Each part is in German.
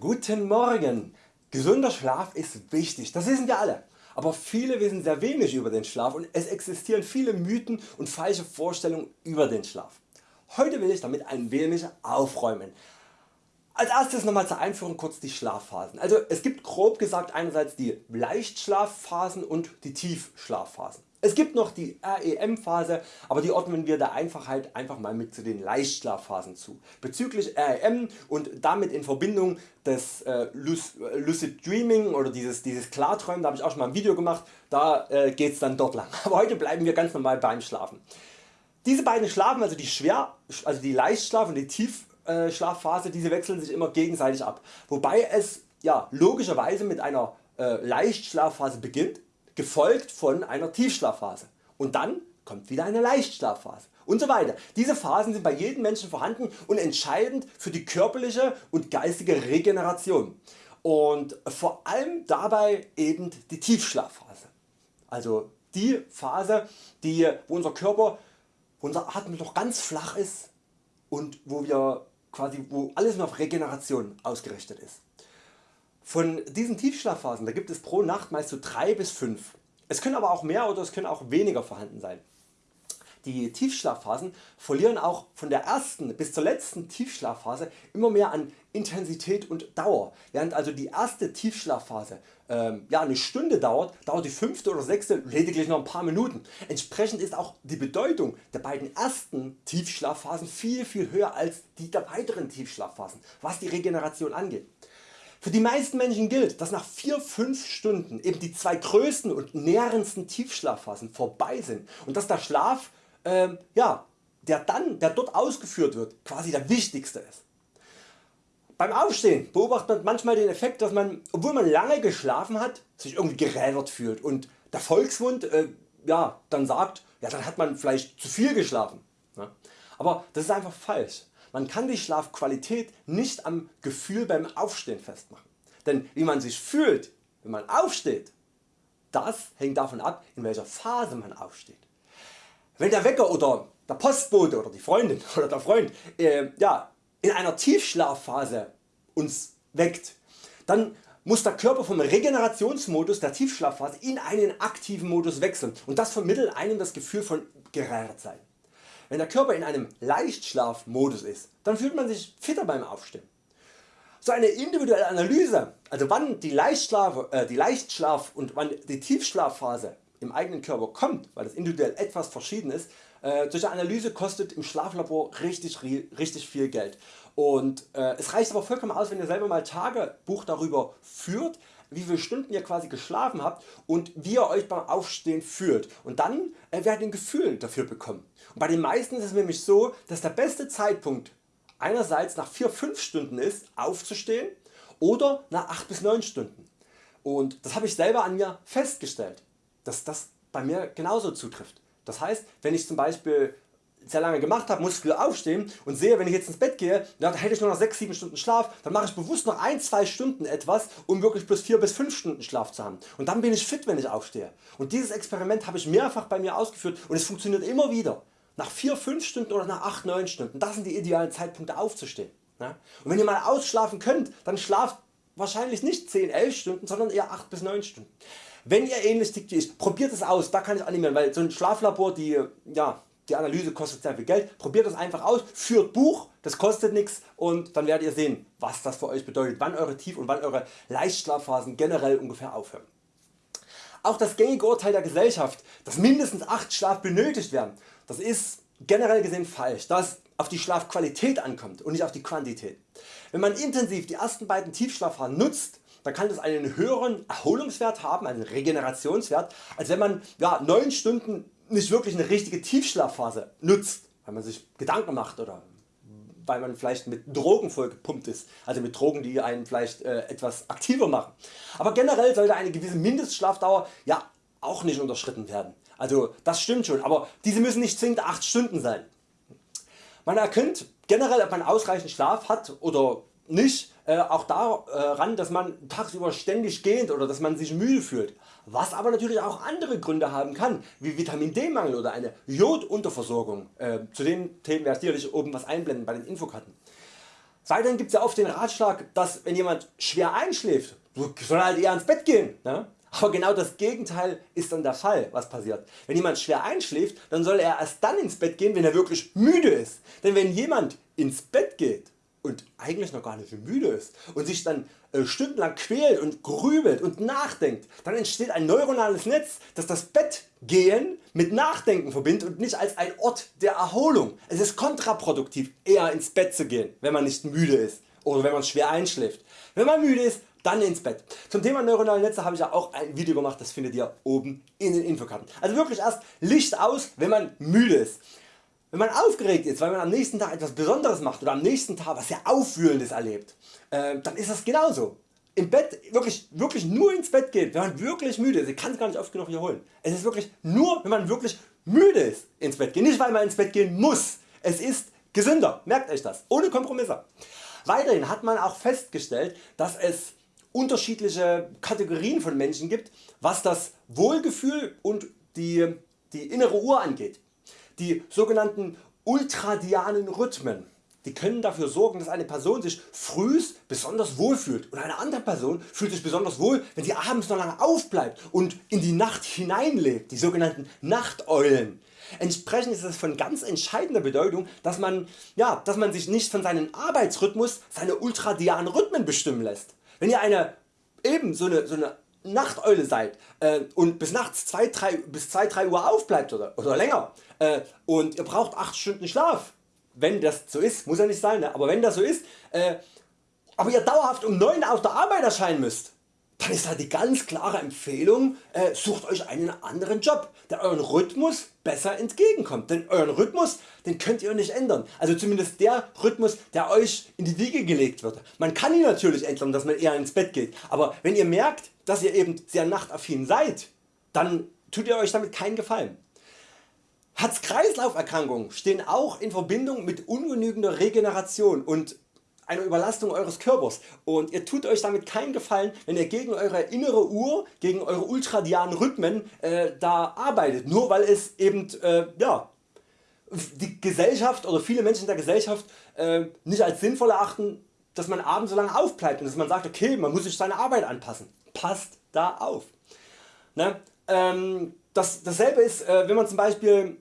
Guten Morgen! Gesunder Schlaf ist wichtig, das wissen wir alle. Aber viele wissen sehr wenig über den Schlaf und es existieren viele Mythen und falsche Vorstellungen über den Schlaf. Heute will ich damit ein wenig aufräumen. Als erstes nochmal zur Einführung kurz die Schlafphasen. Also es gibt grob gesagt einerseits die Leichtschlafphasen und die Tiefschlafphasen. Es gibt noch die REM Phase, aber die ordnen wir der Einfachheit einfach mal mit zu den Leichtschlafphasen zu. Bezüglich REM und damit in Verbindung des äh, Lucid Dreaming oder dieses, dieses Klarträumen, da habe ich auch schon mal ein Video gemacht, da äh, geht es dann dort lang. Aber heute bleiben wir ganz normal beim Schlafen. Diese beiden Schlafen, also die schwer, also die Leichtschlaf und die Tiefschlafphase, diese wechseln sich immer gegenseitig ab. Wobei es ja, logischerweise mit einer äh, Leichtschlafphase beginnt gefolgt von einer Tiefschlafphase und dann kommt wieder eine Leichtschlafphase und so weiter. Diese Phasen sind bei jedem Menschen vorhanden und entscheidend für die körperliche und geistige Regeneration und vor allem dabei eben die Tiefschlafphase. Also die Phase die, wo unser Körper, wo unser Atem noch ganz flach ist und wo wir quasi wo alles nur auf Regeneration ausgerichtet ist. Von diesen Tiefschlafphasen da gibt es pro Nacht meist so 3 bis 5. Es können aber auch mehr oder es können auch weniger vorhanden sein. Die Tiefschlafphasen verlieren auch von der ersten bis zur letzten Tiefschlafphase immer mehr an Intensität und Dauer. Während also die erste Tiefschlafphase ähm, ja, eine Stunde dauert, dauert die fünfte oder sechste lediglich noch ein paar Minuten. Entsprechend ist auch die Bedeutung der beiden ersten Tiefschlafphasen viel viel höher als die der weiteren Tiefschlafphasen, was die Regeneration angeht. Für die meisten Menschen gilt, dass nach 4-5 Stunden eben die zwei größten und nährendsten Tiefschlafphasen vorbei sind und dass der Schlaf, äh, ja, der dann, der dort ausgeführt wird, quasi der wichtigste ist. Beim Aufstehen beobachtet man manchmal den Effekt, dass man, obwohl man lange geschlafen hat, sich irgendwie gerädert fühlt und der Volksmund äh, ja, dann sagt, ja, dann hat man vielleicht zu viel geschlafen. Ja. Aber das ist einfach falsch. Man kann die Schlafqualität nicht am Gefühl beim Aufstehen festmachen. Denn wie man sich fühlt wenn man aufsteht, das hängt davon ab in welcher Phase man aufsteht. Wenn der Wecker oder der Postbote oder die Freundin oder der Freund äh, ja, in einer Tiefschlafphase uns weckt, dann muss der Körper vom Regenerationsmodus der Tiefschlafphase in einen aktiven Modus wechseln und das vermittelt einem das Gefühl von Gerädertsein. Wenn der Körper in einem Leichtschlafmodus ist, dann fühlt man sich fitter beim Aufstehen. So eine individuelle Analyse, also wann die Leichtschlaf, äh, die Leichtschlaf und wann die Tiefschlafphase im eigenen Körper kommt, weil das individuell etwas verschieden ist, äh, solche Analyse kostet im Schlaflabor richtig, richtig viel Geld. Und äh, es reicht aber vollkommen aus wenn ihr selber mal Tagebuch darüber führt wie viele Stunden ihr quasi geschlafen habt und wie ihr Euch beim Aufstehen fühlt und dann äh, werdet ihr ein Gefühl dafür bekommen. Und bei den meisten ist es nämlich so dass der beste Zeitpunkt einerseits nach 4-5 Stunden ist aufzustehen oder nach 8 bis 9 Stunden. Und das habe ich selber an mir festgestellt, dass das bei mir genauso zutrifft. Das heißt wenn ich zum Beispiel sehr lange gemacht habe, muss ich früh aufstehen und sehe wenn ich jetzt ins Bett gehe, dann hätte ich nur noch 6-7 Stunden Schlaf, dann mache ich bewusst noch 1-2 Stunden etwas um wirklich plus 4 bis 5 Stunden Schlaf zu haben und dann bin ich fit wenn ich aufstehe. Und dieses Experiment habe ich mehrfach bei mir ausgeführt und es funktioniert immer wieder. Nach 4-5 Stunden oder nach 8-9 Stunden, das sind die idealen Zeitpunkte aufzustehen. Und wenn ihr mal ausschlafen könnt, dann schlaft wahrscheinlich nicht 10-11 Stunden, sondern eher 8 bis 9 Stunden. Wenn ihr ähnlich tickt wie ich, probiert es aus, da kann ich animieren, weil so ein Schlaflabor, die, ja, die Analyse kostet sehr viel Geld, probiert das einfach aus, führt Buch, das kostet nichts und dann werdet ihr sehen was das für Euch bedeutet, wann eure Tief- und wann eure Leichtschlafphasen generell ungefähr aufhören. Auch das gängige Urteil der Gesellschaft, dass mindestens 8 Schlaf benötigt werden, das ist generell gesehen falsch, da es auf die Schlafqualität ankommt und nicht auf die Quantität. Wenn man intensiv die ersten beiden Tiefschlafphasen nutzt, dann kann das einen höheren Erholungswert haben, einen Regenerationswert, als wenn man ja, 9 Stunden nicht wirklich eine richtige Tiefschlafphase nutzt, weil man sich Gedanken macht oder weil man vielleicht mit Drogen vollgepumpt ist, also mit Drogen die einen vielleicht äh, etwas aktiver machen. Aber generell sollte eine gewisse Mindestschlafdauer ja auch nicht unterschritten werden. Also das stimmt schon, aber diese müssen nicht zwingend 8 Stunden sein. Man erkennt generell ob man ausreichend Schlaf hat oder nicht äh, auch daran dass man tagsüber ständig gähnt oder dass man sich müde fühlt, was aber natürlich auch andere Gründe haben kann, wie Vitamin D Mangel oder eine Jodunterversorgung. Äh, zu den Themen werde ich sicherlich oben was einblenden bei den Infokarten. Weiterhin gibt es ja oft den Ratschlag, dass wenn jemand schwer einschläft, soll er halt eher ins Bett gehen. Ne? Aber genau das Gegenteil ist dann der Fall was passiert. Wenn jemand schwer einschläft, dann soll er erst dann ins Bett gehen wenn er wirklich müde ist. Denn wenn jemand ins Bett geht und eigentlich noch gar nicht müde ist und sich dann äh, stundenlang quält und grübelt und nachdenkt, dann entsteht ein neuronales Netz das das Bettgehen mit Nachdenken verbindet und nicht als ein Ort der Erholung. Es ist kontraproduktiv eher ins Bett zu gehen wenn man nicht müde ist oder wenn man schwer einschläft. Wenn man müde ist dann ins Bett. Zum Thema neuronale Netze habe ich ja auch ein Video gemacht, das findet ihr oben in den Infokarten. Also wirklich erst Licht aus wenn man müde ist. Wenn man aufgeregt ist, weil man am nächsten Tag etwas Besonderes macht oder am nächsten Tag was sehr Aufwühlendes erlebt, äh, dann ist das genauso. Im Bett wirklich, wirklich nur ins Bett geht, wenn man wirklich müde ist. Ich kann es gar nicht oft genug wiederholen. Es ist wirklich nur wenn man wirklich müde ist ins Bett gehen. Nicht weil man ins Bett gehen muss. Es ist gesünder. Merkt Euch das. Ohne Kompromisse. Weiterhin hat man auch festgestellt dass es unterschiedliche Kategorien von Menschen gibt was das Wohlgefühl und die, die innere Uhr angeht. Die sogenannten ultradianen Rhythmen die können dafür sorgen dass eine Person sich frühs besonders wohl fühlt und eine andere Person fühlt sich besonders wohl wenn sie abends noch lange aufbleibt und in die Nacht hineinlebt, die sogenannten Nachteulen. Entsprechend ist es von ganz entscheidender Bedeutung dass man, ja, dass man sich nicht von seinem Arbeitsrhythmus seine ultradianen Rhythmen bestimmen lässt. Wenn ihr eine eben so eine, so eine Nachteule seid äh, und bis nachts 2, 3, bis 2, 3 Uhr aufbleibt oder, oder länger äh, und ihr braucht 8 Stunden Schlaf, wenn das so ist, muss ja nicht sein, ne? aber wenn das so ist, äh, aber ihr dauerhaft um 9 auf der Arbeit erscheinen müsst, dann ist da die ganz klare Empfehlung, äh, sucht Euch einen anderen Job, der Euren Rhythmus besser entgegenkommt. Denn Euren Rhythmus den könnt ihr nicht ändern. Also zumindest der Rhythmus der Euch in die Wiege gelegt wird. Man kann ihn natürlich ändern, dass man eher ins Bett geht. Aber wenn ihr merkt, dass ihr eben sehr nachtaffin seid, dann tut ihr Euch damit keinen Gefallen. Herz-Kreislauf-Erkrankungen stehen auch in Verbindung mit ungenügender Regeneration und einer Überlastung Eures Körpers und ihr tut Euch damit keinen Gefallen wenn ihr gegen Eure innere Uhr, gegen Eure ultradianen Rhythmen äh, da arbeitet, nur weil es eben äh, ja, die Gesellschaft oder viele Menschen der Gesellschaft äh, nicht als sinnvoll erachten dass man abends so lange aufbleibt und dass man sagt okay man muss sich seine Arbeit anpassen. Passt da auf. Ne? Ähm, das, dasselbe ist äh, wenn man zum Beispiel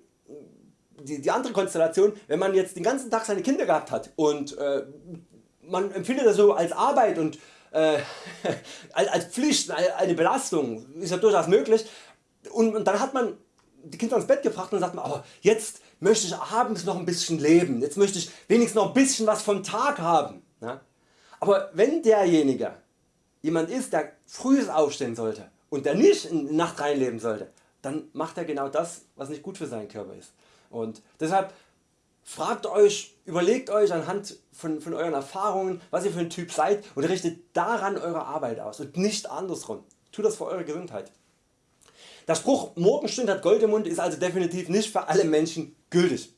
die, die, andere Konstellation, wenn man jetzt den ganzen Tag seine Kinder gehabt hat und äh, man empfindet das so als Arbeit und äh, als Pflicht, eine Belastung, ist ja durchaus möglich und, und, dann hat man die Kinder ins Bett gebracht und sagt man, aber jetzt möchte ich abends noch ein bisschen leben, jetzt möchte ich wenigstens noch ein bisschen was vom Tag haben. Ja? Aber wenn derjenige jemand ist der früh aufstehen sollte und der nicht in die Nacht reinleben sollte, dann macht er genau das was nicht gut für seinen Körper ist. Und deshalb Fragt Euch, überlegt Euch anhand von, von Euren Erfahrungen was ihr für ein Typ seid und richtet daran Eure Arbeit aus und nicht andersrum. Tut das für Eure Gesundheit. Der Spruch Morgenstund hat Gold im Mund ist also definitiv nicht für alle Menschen gültig.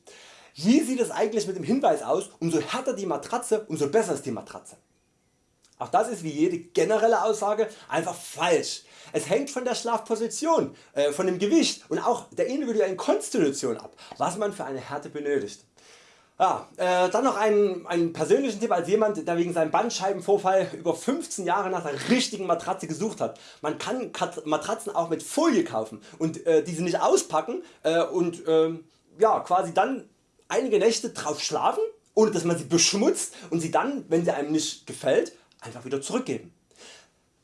Wie sieht es eigentlich mit dem Hinweis aus, umso härter die Matratze, umso besser ist die Matratze? Auch das ist wie jede generelle Aussage einfach falsch. Es hängt von der Schlafposition, äh, von dem Gewicht und auch der individuellen Konstitution ab, was man für eine Härte benötigt. Ja, äh, dann noch einen, einen persönlichen Tipp als jemand der wegen seinem Bandscheibenvorfall über 15 Jahre nach der richtigen Matratze gesucht hat. Man kann Matratzen auch mit Folie kaufen und äh, diese nicht auspacken äh, und ähm, ja, quasi dann einige Nächte drauf schlafen ohne dass man sie beschmutzt und sie dann wenn sie einem nicht gefällt einfach wieder zurückgeben.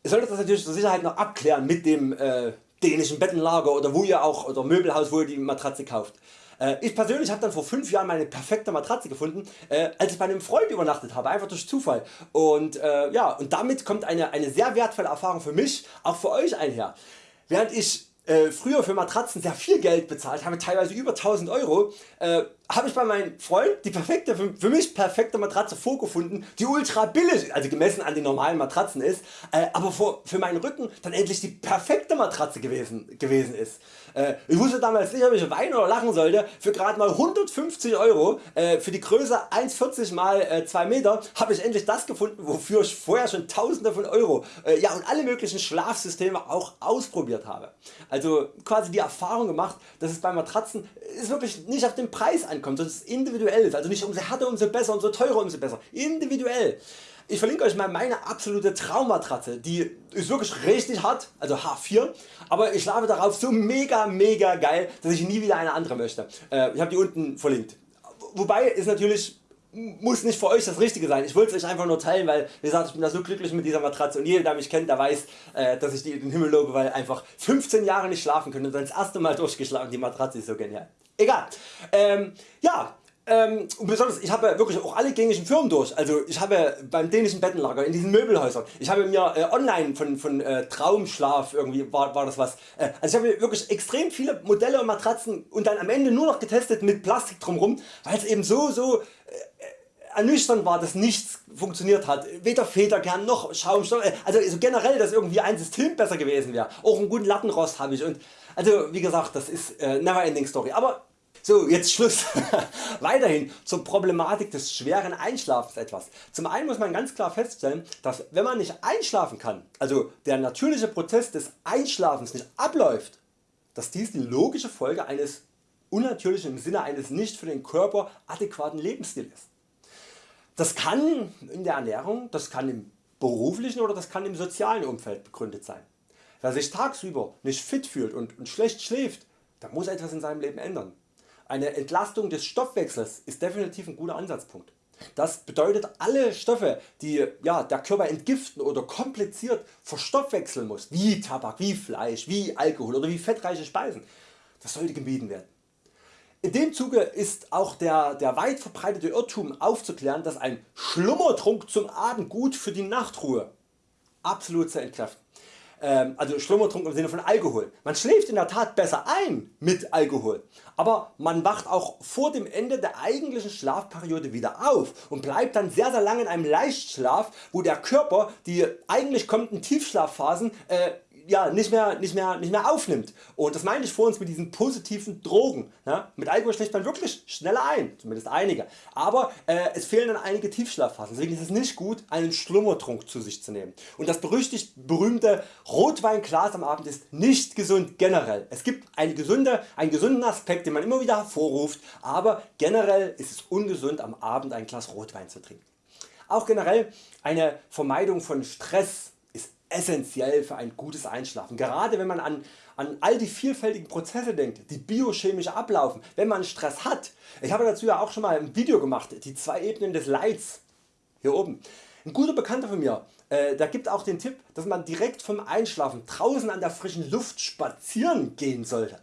Ihr solltet das natürlich zur Sicherheit noch abklären mit dem äh, dänischen Bettenlager oder wo ihr auch oder Möbelhaus wo ihr die Matratze kauft. Äh, ich persönlich habe dann vor 5 Jahren meine perfekte Matratze gefunden, äh, als ich bei einem Freund übernachtet habe, einfach durch Zufall. Und, äh, ja, und damit kommt eine, eine sehr wertvolle Erfahrung für mich, auch für Euch einher. Während ich äh, früher für Matratzen sehr viel Geld bezahlt habe, teilweise über 1000 Euro, äh, habe ich bei meinem Freund die perfekte, für mich perfekte Matratze vorgefunden, die ultra billig, also gemessen an den normalen Matratzen ist, äh, aber für, für meinen Rücken dann endlich die perfekte Matratze gewesen, gewesen ist. Äh, ich wusste damals nicht ob ich weinen oder lachen sollte, für gerade mal 150 Euro äh, für die Größe 1,40 x 2 Meter habe ich endlich das gefunden wofür ich vorher schon tausende von Euro äh, ja, und alle möglichen Schlafsysteme auch ausprobiert habe. Also quasi die Erfahrung gemacht dass es bei Matratzen ist wirklich nicht auf den Preis ankommt ankommt, dass es individuell ist, also nicht umso härter umso besser, umso teurer umso besser, individuell. Ich verlinke Euch mal meine absolute Traummatratze, die ist wirklich richtig hart, also H4, aber ich schlafe darauf so mega mega geil, dass ich nie wieder eine andere möchte. Äh, ich habe die unten verlinkt. Wobei ist natürlich muss nicht für Euch das Richtige sein. Ich wollte es Euch einfach nur teilen, weil wie gesagt, ich bin da so glücklich mit dieser Matratze und jeder der mich kennt, der weiß, äh, dass ich die in den Himmel lobe, weil einfach 15 Jahre nicht schlafen können und dann das erste Mal durchgeschlafen. Die Matratze ist so genial. Egal. Ähm, ja, ähm, besonders, ich habe wirklich auch alle gängigen Firmen durch. Also ich habe beim dänischen Bettenlager, in diesen Möbelhäusern, ich habe mir äh, online von, von äh, Traumschlaf irgendwie war, war das was. Äh, also ich habe wirklich extrem viele Modelle und Matratzen und dann am Ende nur noch getestet mit Plastik drumherum, weil es eben so so äh, ernüchternd war, dass nichts funktioniert hat. Weder Federkern noch Schaumstoff. Äh, also generell, dass irgendwie ein System besser gewesen wäre. Auch einen guten Lattenrost habe ich. Und also wie gesagt, das ist äh, never ending story. Aber so, jetzt Schluss. Weiterhin zur Problematik des schweren Einschlafens etwas. Zum einen muss man ganz klar feststellen, dass wenn man nicht einschlafen kann, also der natürliche Prozess des Einschlafens nicht abläuft, dass dies die logische Folge eines unnatürlichen im Sinne eines nicht für den Körper adäquaten Lebensstils ist. Das kann in der Ernährung, das kann im beruflichen oder das kann im sozialen Umfeld begründet sein. Wer sich tagsüber nicht fit fühlt und, schlecht schläft, der muss etwas in seinem Leben ändern. Eine Entlastung des Stoffwechsels ist definitiv ein guter Ansatzpunkt. Das bedeutet alle Stoffe die ja, der Körper entgiften oder kompliziert verstoffwechseln muss, wie Tabak, wie Fleisch, wie Alkohol oder wie fettreiche Speisen, das sollte gemieden werden. In dem Zuge ist auch der, der weit verbreitete Irrtum aufzuklären, dass ein Schlummertrunk zum Abend gut für die Nachtruhe absolut zu entkräften. Ähm, also Schlummertrunk im Sinne von Alkohol. Man schläft in der Tat besser ein mit Alkohol, aber man wacht auch vor dem Ende der eigentlichen Schlafperiode wieder auf und bleibt dann sehr sehr lange in einem Leichtschlaf, wo der Körper die eigentlich kommenden Tiefschlafphasen äh, ja, nicht, mehr, nicht, mehr, nicht mehr aufnimmt. Und das meine ich vor uns mit diesen positiven Drogen. Ja? Mit Alkohol schläft man wirklich schneller ein, zumindest einige. Aber äh, es fehlen dann einige Tiefschlafphasen. Deswegen ist es nicht gut einen Schlummertrunk zu sich zu nehmen. Und das berüchtigt berühmte Rotweinglas am Abend ist nicht gesund generell. Es gibt eine gesunde, einen gesunden Aspekt den man immer wieder hervorruft, aber generell ist es ungesund am Abend ein Glas Rotwein zu trinken. Auch generell eine Vermeidung von Stress essentiell für ein gutes Einschlafen. Gerade wenn man an, an all die vielfältigen Prozesse denkt, die biochemisch ablaufen, wenn man Stress hat. Ich habe dazu ja auch schon mal ein Video gemacht, die zwei Ebenen des Leids hier oben. Ein guter Bekannter von mir, äh, der gibt auch den Tipp, dass man direkt vom Einschlafen draußen an der frischen Luft spazieren gehen sollte.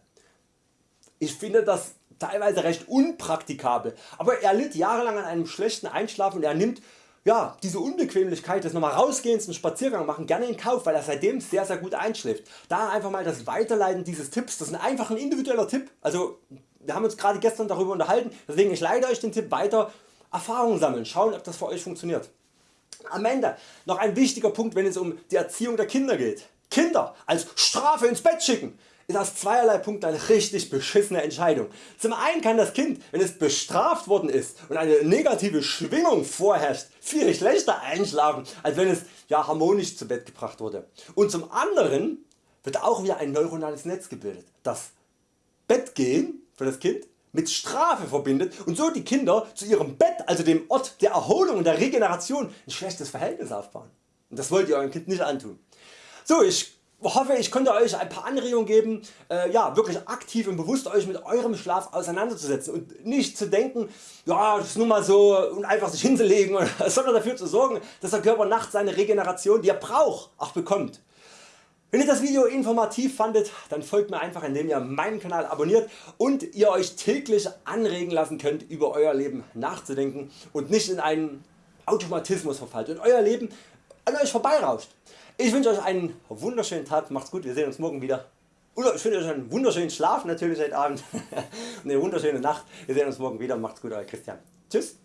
Ich finde das teilweise recht unpraktikabel, aber er litt jahrelang an einem schlechten Einschlafen und er nimmt ja, diese Unbequemlichkeit des nochmal rausgehens einen Spaziergang machen gerne in Kauf, weil er seitdem sehr sehr gut einschläft. Da einfach mal das Weiterleiten dieses Tipps, das ist einfach ein individueller Tipp. Also wir haben uns gerade gestern darüber unterhalten, deswegen ich leite Euch den Tipp weiter. Erfahrungen sammeln, schauen ob das für Euch funktioniert. Am Ende noch ein wichtiger Punkt wenn es um die Erziehung der Kinder geht. Kinder als Strafe ins Bett schicken ist aus zweierlei Punkten eine richtig beschissene Entscheidung. Zum einen kann das Kind, wenn es bestraft worden ist und eine negative Schwingung vorherrscht, viel schlechter einschlafen, als wenn es ja, harmonisch zu Bett gebracht wurde. Und zum anderen wird auch wieder ein neuronales Netz gebildet, das Bettgehen für das Kind mit Strafe verbindet und so die Kinder zu ihrem Bett, also dem Ort der Erholung und der Regeneration, ein schlechtes Verhältnis aufbauen. Und das wollt ihr eurem Kind nicht antun. So, ich hoffe ich konnte Euch ein paar Anregungen geben, äh, ja, wirklich aktiv und bewusst Euch mit eurem Schlaf auseinanderzusetzen und nicht zu denken, ja das ist nun mal so und einfach sich hinzulegen, sondern dafür zu sorgen, dass der Körper nachts seine Regeneration die er braucht auch bekommt. Wenn ihr das Video informativ fandet, dann folgt mir einfach indem ihr meinen Kanal abonniert und ihr Euch täglich anregen lassen könnt über Euer Leben nachzudenken und nicht in einen Automatismus verfallt und Euer Leben an Euch vorbeirauscht. Ich wünsche Euch einen wunderschönen Tag, macht's gut, wir sehen uns morgen wieder. Oder ich wünsche Euch einen wunderschönen Schlaf natürlich heute Abend und eine wunderschöne Nacht. Wir sehen uns morgen wieder, macht's gut Euer Christian. Tschüss.